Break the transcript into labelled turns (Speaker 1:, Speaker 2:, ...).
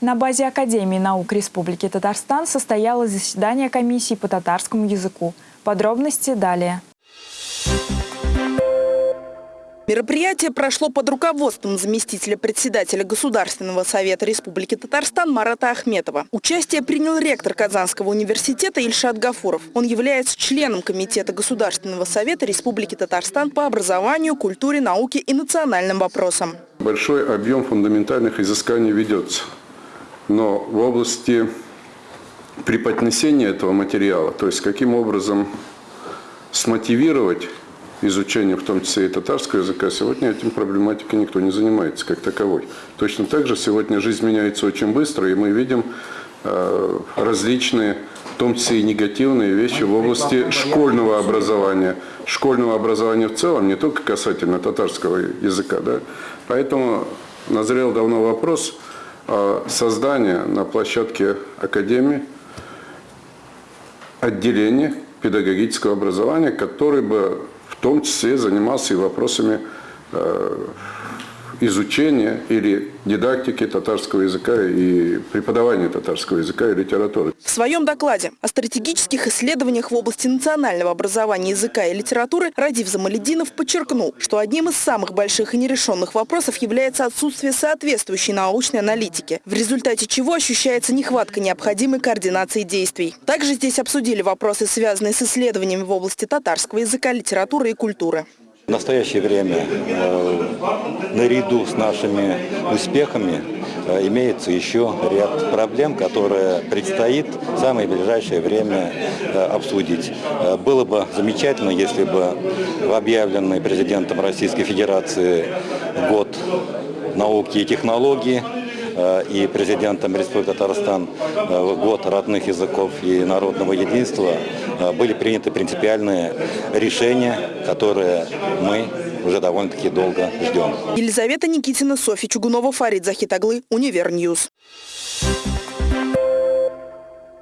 Speaker 1: На базе Академии наук Республики Татарстан состоялось заседание комиссии по татарскому языку. Подробности далее.
Speaker 2: Мероприятие прошло под руководством заместителя председателя Государственного совета Республики Татарстан Марата Ахметова. Участие принял ректор Казанского университета Ильшат Гафуров. Он является членом Комитета Государственного совета Республики Татарстан по образованию, культуре, науке и национальным вопросам.
Speaker 3: Большой объем фундаментальных изысканий ведется. Но в области преподнесения этого материала, то есть каким образом смотивировать изучение, в том числе и татарского языка, сегодня этим проблематикой никто не занимается как таковой. Точно так же сегодня жизнь меняется очень быстро, и мы видим э, различные, в том числе и негативные вещи в области школьного образования. Школьного образования в целом, не только касательно татарского языка. Да? Поэтому назрел давно вопрос о создании на площадке Академии отделения педагогического образования, который бы в том числе занимался и вопросами э, изучения или дидактики татарского языка и преподавания татарского языка и литературы.
Speaker 2: В своем докладе о стратегических исследованиях в области национального образования языка и литературы Радив Замалединов подчеркнул, что одним из самых больших и нерешенных вопросов является отсутствие соответствующей научной аналитики, в результате чего ощущается нехватка необходимой координации действий. Также здесь обсудили вопросы, связанные с исследованиями в области татарского языка, литературы и культуры.
Speaker 4: В настоящее время э, наряду с нашими успехами э, имеется еще ряд проблем, которые предстоит в самое ближайшее время э, обсудить. Было бы замечательно, если бы в объявленный президентом Российской Федерации год науки и технологий Э, и президентом Республики Татарстан э, год родных языков и народного единства э, были приняты принципиальные решения, которые мы уже довольно-таки долго ждем.
Speaker 2: Елизавета Никитина, Софья Чугунова, Фарид Захитаглы, Универ News.